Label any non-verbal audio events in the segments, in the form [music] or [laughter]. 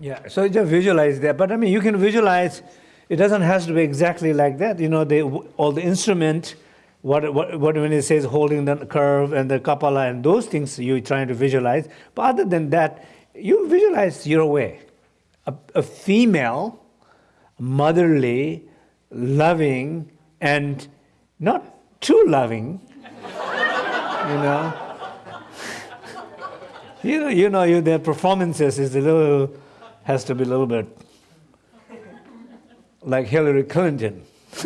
Yeah, so just visualize that. But I mean, you can visualize, it doesn't have to be exactly like that. You know, all the instrument, what, what, what when it says holding the curve and the kapala and those things you're trying to visualize. But other than that, you visualize your way. A, a female, motherly, loving, and not too loving, [laughs] you know. [laughs] you know, you know, you, their performances is a little, has to be a little bit like Hillary Clinton. [laughs]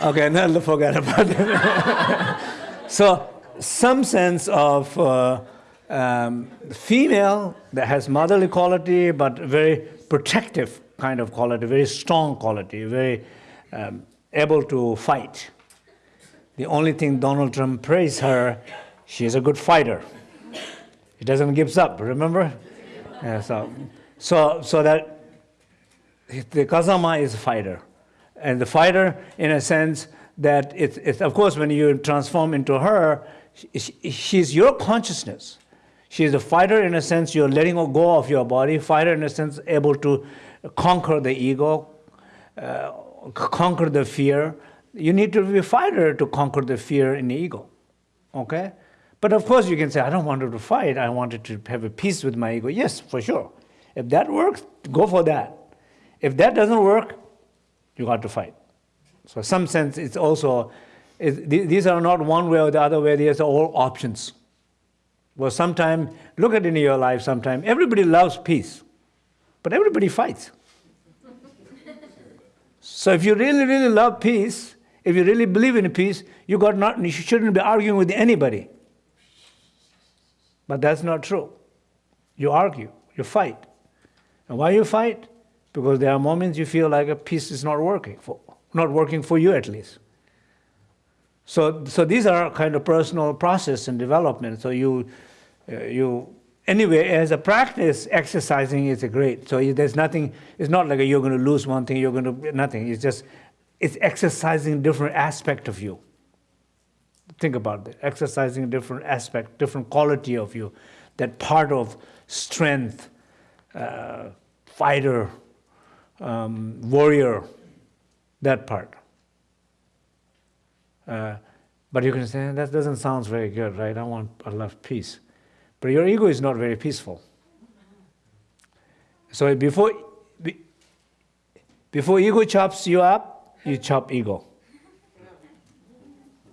okay, now forget about it. [laughs] so, some sense of uh, um, female that has motherly quality, but very protective kind of quality, very strong quality, very um, able to fight. The only thing Donald Trump praised her, she's a good fighter. He doesn't give up, remember? Yeah, so, so, so that the Kazama is a fighter. And the fighter, in a sense, that it's, it's of course, when you transform into her, she, she's your consciousness. She's a fighter in a sense, you're letting go of your body, fighter in a sense, able to conquer the ego, uh, conquer the fear. You need to be a fighter to conquer the fear in the ego, okay? But of course you can say, I don't want to fight, I wanted to have a peace with my ego. Yes, for sure. If that works, go for that. If that doesn't work, you got to fight. So in some sense, it's also, it, these are not one way or the other way, these are all options. Well, sometime, look at in your life sometime, everybody loves peace, but everybody fights. so if you really, really love peace, if you really believe in peace, you, got not, you shouldn't be arguing with anybody. But that's not true. You argue, you fight. And why you fight? Because there are moments you feel like a peace is not working, for, not working for you at least. So, so these are kind of personal process and development. So you, uh, you, anyway, as a practice, exercising is great. So there's nothing, it's not like you're going to lose one thing, you're going to, nothing. It's just, it's exercising different aspect of you. Think about that, exercising a different aspect, different quality of you, that part of strength, uh, fighter, um, warrior, that part. Uh, but you can say, that doesn't sound very good, right? I want, I love peace. But your ego is not very peaceful. So before, before ego chops you up, you chop ego.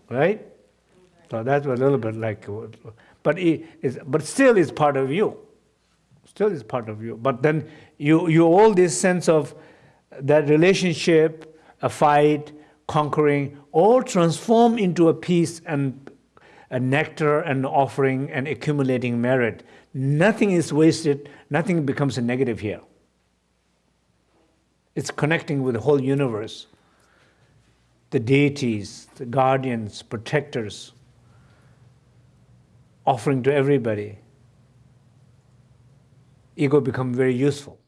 Right? So that's a little bit like, but it is, but still is part of you. Still is part of you. But then you, you all this sense of that relationship, a fight, conquering, all transform into a peace and a nectar and offering and accumulating merit. Nothing is wasted, nothing becomes a negative here. It's connecting with the whole universe. The deities, the guardians, protectors, offering to everybody. Ego become very useful.